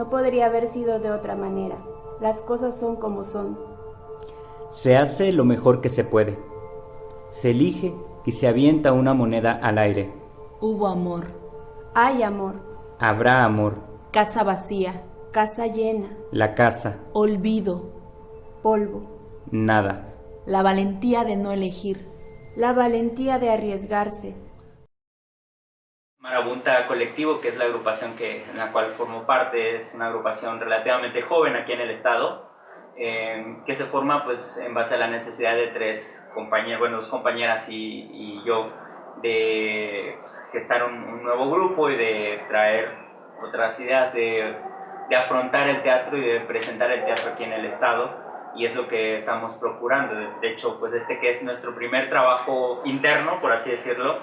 No podría haber sido de otra manera. Las cosas son como son. Se hace lo mejor que se puede. Se elige y se avienta una moneda al aire. Hubo amor. Hay amor. Habrá amor. Casa vacía. Casa llena. La casa. Olvido. Polvo. Nada. La valentía de no elegir. La valentía de arriesgarse. Marabunta Colectivo, que es la agrupación que, en la cual formo parte, es una agrupación relativamente joven aquí en el estado, eh, que se forma pues en base a la necesidad de tres compañeros, bueno, dos compañeras y, y yo, de pues, gestar un, un, nuevo grupo y de traer otras ideas, de, de afrontar el teatro y de presentar el teatro aquí en el estado y es lo que estamos procurando. De hecho, pues este que es nuestro primer trabajo interno, por así decirlo,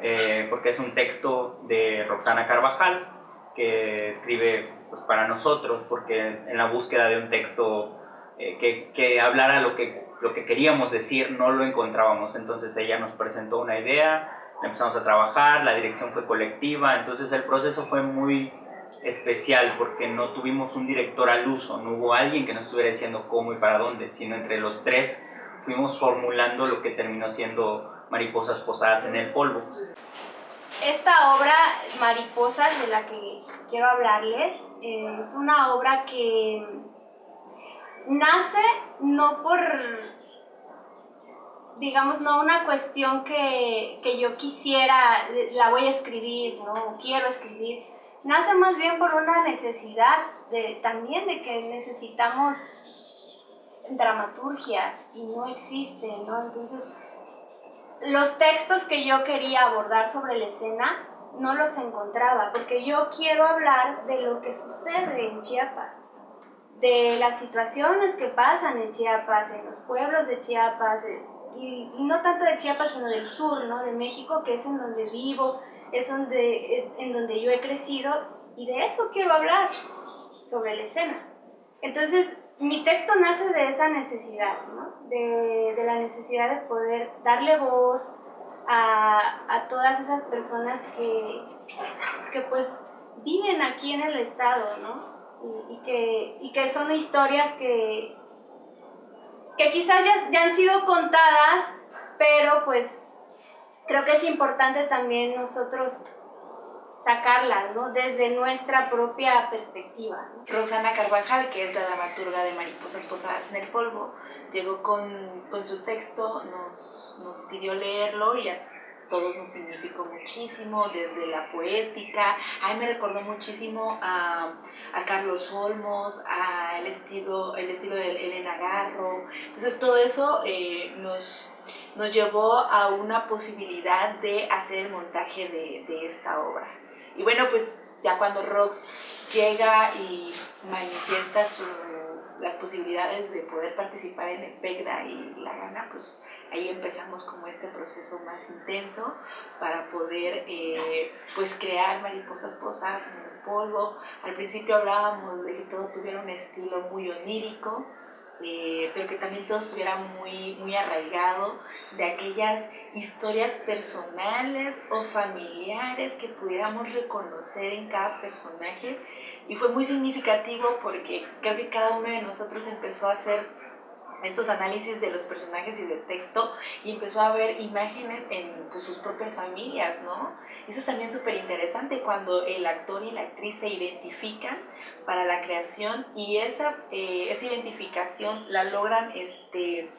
eh, porque es un texto de Roxana Carvajal, que escribe pues, para nosotros, porque es en la búsqueda de un texto eh, que, que, hablara lo que, lo que queríamos decir, no lo encontrábamos. Entonces ella nos presentó una idea, empezamos a trabajar, la dirección fue colectiva, entonces el proceso fue muy especial porque no tuvimos un director al uso, no hubo alguien que nos estuviera diciendo cómo y para dónde, sino entre los tres fuimos formulando lo que terminó siendo Mariposas Posadas en el Polvo. Esta obra, Mariposas, de la que quiero hablarles, es una obra que nace no por, digamos, no una cuestión que, que yo quisiera, la voy a escribir, no quiero escribir, nace más bien por una necesidad de, también de que necesitamos dramaturgia y no existe, ¿no? Entonces, los textos que yo quería abordar sobre la escena no los encontraba, porque yo quiero hablar de lo que sucede en Chiapas, de las situaciones que pasan en Chiapas, en los pueblos de Chiapas, y, y, no tanto de Chiapas, sino del sur, ¿no? De México, que es en donde vivo, es donde, en donde yo he crecido y de eso quiero hablar, sobre la escena. Entonces, mi texto nace de esa necesidad, ¿no? de, de, la necesidad de poder darle voz a, a todas esas personas que, que, pues viven aquí en el estado, ¿no? Y, que, y que son historias que, que quizás ya, ya han sido contadas, pero pues creo que es importante también nosotros sacarlas, ¿no? Desde nuestra propia perspectiva. Roxana Carvajal, que es la dramaturga de Mariposas Posadas en el Polvo, llegó con, con su texto, nos, nos pidió leerlo y a todos nos significó muchísimo, desde la poética, a mí me recordó muchísimo a, a Carlos Olmos, a el estilo, el estilo de Elena Garro, entonces todo eso eh, nos, nos llevó a una posibilidad de hacer el montaje de, de esta obra. Y bueno, pues ya cuando Rox llega y manifiesta las posibilidades de poder participar en el PEGDA y la gana, pues ahí empezamos como este proceso más intenso para poder eh, pues crear mariposas posadas en el polvo. Al principio hablábamos de que todo tuviera un estilo muy onírico, eh, pero que también todo estuviera muy, muy arraigado de aquellas historias personales o familiares que pudiéramos reconocer en cada personaje. Y fue muy significativo porque creo que cada uno de nosotros empezó a hacer estos análisis de los personajes y del texto y empezó a ver imágenes en pues, sus propias familias, ¿no? Eso es también súper interesante cuando el actor y la actriz se identifican para la creación y esa, eh, esa identificación la logran, este,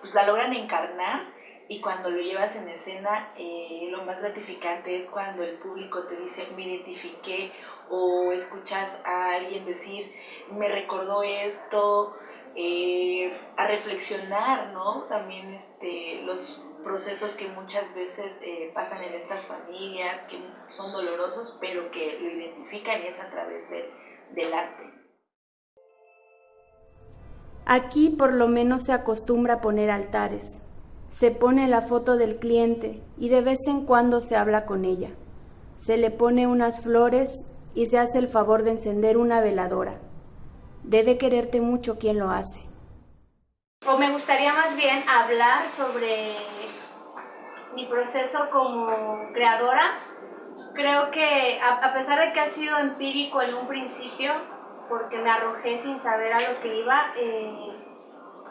pues, la logran encarnar y cuando lo llevas en escena, eh, lo más gratificante es cuando el público te dice, me identifiqué, o escuchas a alguien decir, me recordó esto, eh, a reflexionar, ¿no? También este, los procesos que muchas veces eh, pasan en estas familias, que son dolorosos, pero que lo identifican y es a través de, del arte. Aquí por lo menos se acostumbra a poner altares. Se pone la foto del cliente y de vez en cuando se habla con ella. Se le pone unas flores y se hace el favor de encender una veladora. Debe quererte mucho quien lo hace. O me gustaría más bien hablar sobre mi proceso como creadora. Creo que a pesar de que ha sido empírico en un principio, porque me arrojé sin saber a lo que iba. Eh,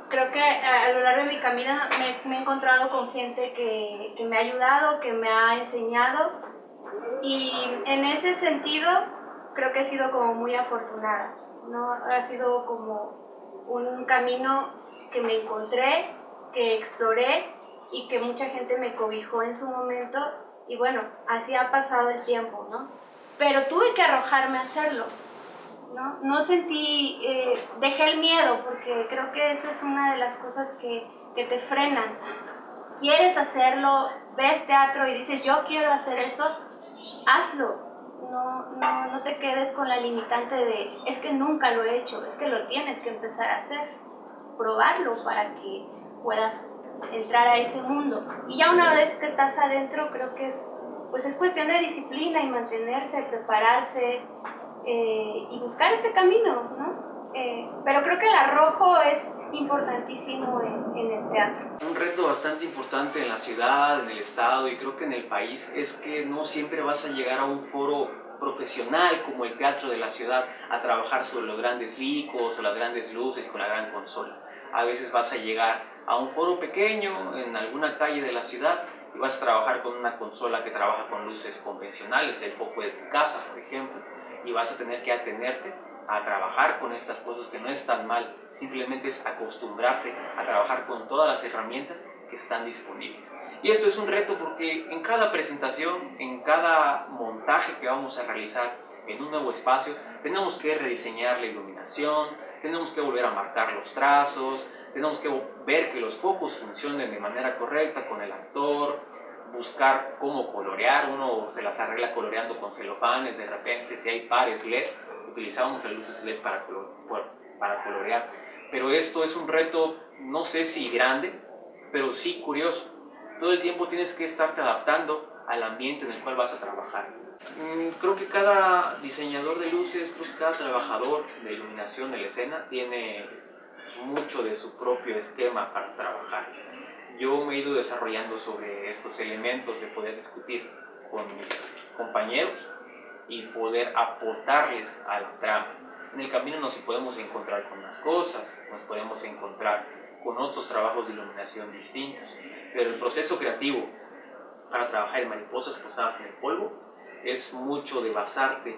creo que a lo largo de mi camino me, he encontrado con gente que, que me ha ayudado, que me ha enseñado y en ese sentido creo que he sido como muy afortunada, ¿no? Ha sido como un camino que me encontré, que exploré y que mucha gente me cobijó en su momento y bueno, así ha pasado el tiempo, ¿no? Pero tuve que arrojarme a hacerlo, ¿no? No sentí, eh, dejé el miedo porque creo que esa es una de las cosas que, que te frenan. Quieres hacerlo, ves teatro y dices yo quiero hacer eso, hazlo. No, no, no te quedes con la limitante de es que nunca lo he hecho, es que lo tienes que empezar a hacer, probarlo para que puedas entrar a ese mundo. Y ya una vez que estás adentro, creo que es, pues es cuestión de disciplina y mantenerse, prepararse eh, y buscar ese camino, ¿no? Eh, pero creo que el arrojo es importantísimo en, en, el teatro. Un reto bastante importante en la ciudad, en el estado y creo que en el país es que no siempre vas a llegar a un foro profesional como el teatro de la ciudad a trabajar sobre los grandes licos o las grandes luces con la gran consola. A veces vas a llegar a un foro pequeño en alguna calle de la ciudad y vas a trabajar con una consola que trabaja con luces convencionales, el foco de tu casa, por ejemplo, y vas a tener que atenerte a trabajar con estas cosas que no es tan mal, simplemente es acostumbrarte a trabajar con todas las herramientas que están disponibles. Y esto es un reto porque en cada presentación, en cada montaje que vamos a realizar en un nuevo espacio, tenemos que rediseñar la iluminación, tenemos que volver a marcar los trazos, tenemos que ver que los focos funcionen de manera correcta con el actor, buscar cómo colorear, uno se las arregla coloreando con celofanes, de repente si hay pares LED, utilizábamos las luces LED para, para colorear, pero esto es un reto, no sé si grande, pero sí curioso. Todo el tiempo tienes que estarte adaptando al ambiente en el cual vas a trabajar. Mm, creo que cada diseñador de luces, creo que cada trabajador de iluminación de la escena tiene mucho de su propio esquema para trabajar. Yo me he ido desarrollando sobre estos elementos de poder discutir con mis compañeros y poder aportarles a la trama. En el camino nos podemos encontrar con las cosas, nos podemos encontrar con otros trabajos de iluminación distintos, pero el proceso creativo para trabajar en mariposas posadas en el polvo es mucho de basarte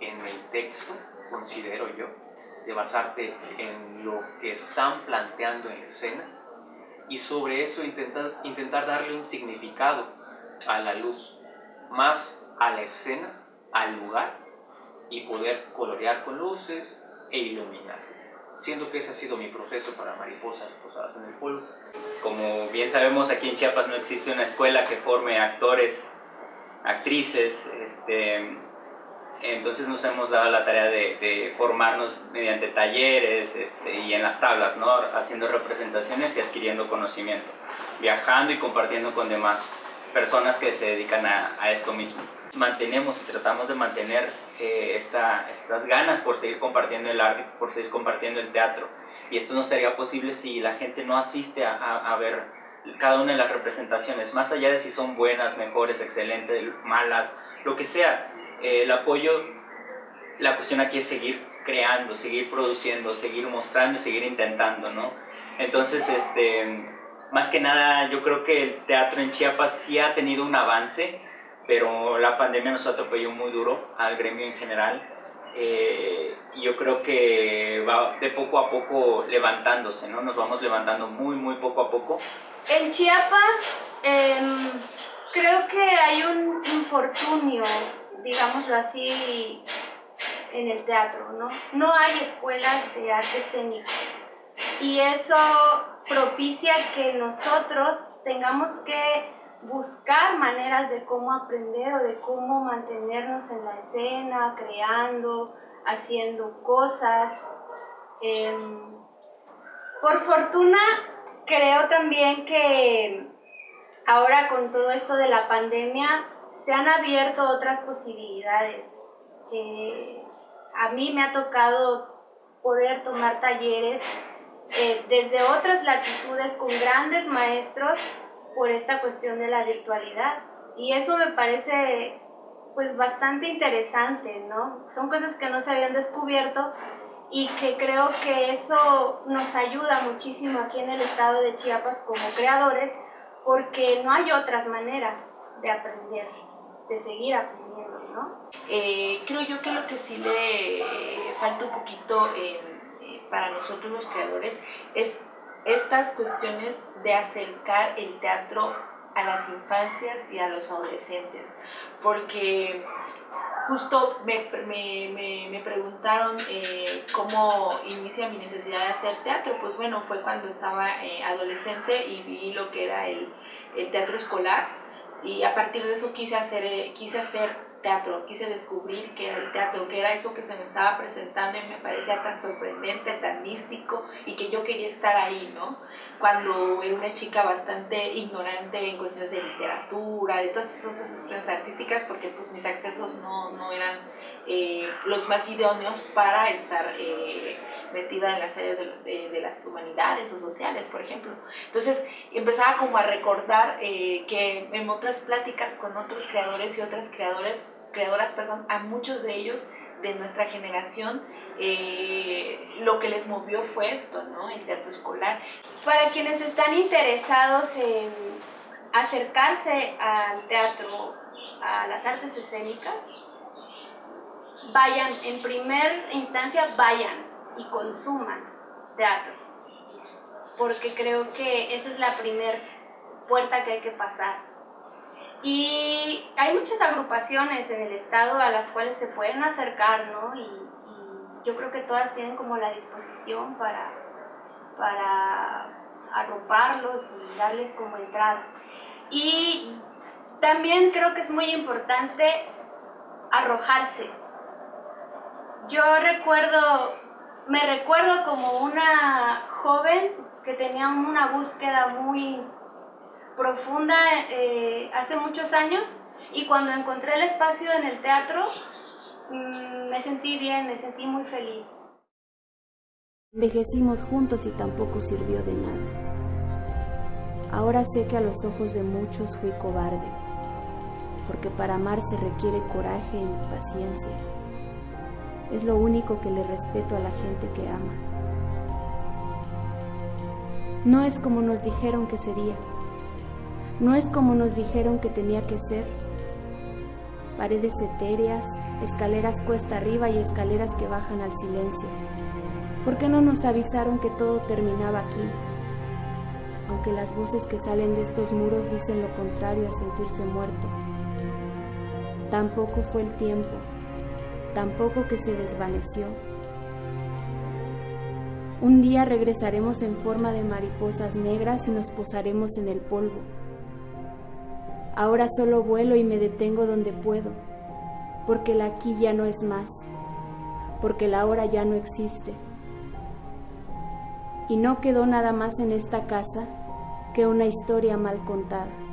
en el texto, considero yo, de basarte en lo que están planteando en escena y sobre eso intentar, intentar darle un significado a la luz, más a la escena, al lugar y poder colorear con luces e iluminar. Siento que ese ha sido mi proceso para mariposas posadas en el polvo. Como bien sabemos, aquí en Chiapas no existe una escuela que forme actores actrices, este, entonces nos hemos dado la tarea de, formarnos mediante talleres este, y en las tablas, ¿no? haciendo representaciones y adquiriendo conocimiento, viajando y compartiendo con demás personas que se dedican a, esto mismo. Mantenemos y tratamos de mantener eh, esta, estas ganas por seguir compartiendo el arte, por seguir compartiendo el teatro. Y esto no sería posible si la gente no asiste a, a ver cada una de las representaciones, más allá de si son buenas, mejores, excelentes, malas, lo que sea, eh, el apoyo, la cuestión aquí es seguir creando, seguir produciendo, seguir mostrando seguir intentando, ¿no? Entonces, este, más que nada, yo creo que el teatro en Chiapas sí ha tenido un avance, pero la pandemia nos atropelló muy duro al gremio en general. Eh, yo creo que va de poco a poco levantándose, ¿no? Nos vamos levantando muy, muy poco a poco en Chiapas em, creo que hay un infortunio, digámoslo así, en el teatro, ¿no? No hay escuelas de arte escénico y eso propicia que nosotros tengamos que buscar maneras de cómo aprender o de cómo mantenernos en la escena, creando, haciendo cosas. Em, por fortuna creo también que ahora con todo esto de la pandemia se han abierto otras posibilidades. a mí me ha tocado poder tomar talleres eh, desde otras latitudes con grandes maestros por esta cuestión de la virtualidad. Y eso me parece pues bastante interesante, ¿no? Son cosas que no se habían descubierto y que creo que eso nos ayuda muchísimo aquí en el estado de Chiapas como creadores porque no hay otras maneras de aprender, de seguir aprendiendo, ¿no? Eh, creo yo que lo que sí le falta un poquito eh, para nosotros los creadores es estas cuestiones de acercar el teatro a las infancias y a los adolescentes, porque justo me, me, me, preguntaron eh, cómo inicia mi necesidad de hacer teatro. Pues bueno, fue cuando estaba eh, adolescente y vi lo que era el, el, teatro escolar y a partir de eso quise hacer, eh, quise hacer teatro, quise descubrir qué era el teatro, qué era eso que se me estaba presentando y me parecía tan sorprendente, tan místico y que yo quería estar ahí, ¿no? Cuando era una chica bastante ignorante en cuestiones de literatura, de todas esas otras cuestiones artísticas, porque pues mis accesos no, no eran eh, los más idóneos para estar eh, metida en las áreas de, de, las humanidades o sociales, por ejemplo. Entonces empezaba como a recordar eh, que en otras pláticas con otros creadores y otras creadores creadoras, perdón, a muchos de ellos de nuestra generación, eh, lo que les movió fue esto, ¿no? El teatro escolar. Para quienes están interesados en acercarse al teatro, a las artes escénicas, vayan, en primera instancia, vayan y consuman teatro, porque creo que esa es la primera puerta que hay que pasar y hay muchas agrupaciones en el estado a las cuales se pueden acercar, ¿no? Y, yo creo que todas tienen como la disposición para, para arroparlos y darles como entrada. Y también creo que es muy importante arrojarse. Yo recuerdo, me recuerdo como una joven que tenía una búsqueda muy profunda eh, hace muchos años y cuando encontré el espacio en el teatro mm, me sentí bien, me sentí muy feliz. Envejecimos juntos y tampoco sirvió de nada. Ahora sé que a los ojos de muchos fui cobarde, porque para amar se requiere coraje y paciencia. Es lo único que le respeto a la gente que ama. No es como nos dijeron que sería. No es como nos dijeron que tenía que ser. Paredes etéreas, escaleras cuesta arriba y escaleras que bajan al silencio. ¿Por qué no nos avisaron que todo terminaba aquí? Aunque las voces que salen de estos muros dicen lo contrario a sentirse muerto. Tampoco fue el tiempo, tampoco que se desvaneció. Un día regresaremos en forma de mariposas negras y nos posaremos en el polvo. Ahora solo vuelo y me detengo donde puedo, porque la aquí ya no es más, porque la hora ya no existe. Y no quedó nada más en esta casa que una historia mal contada.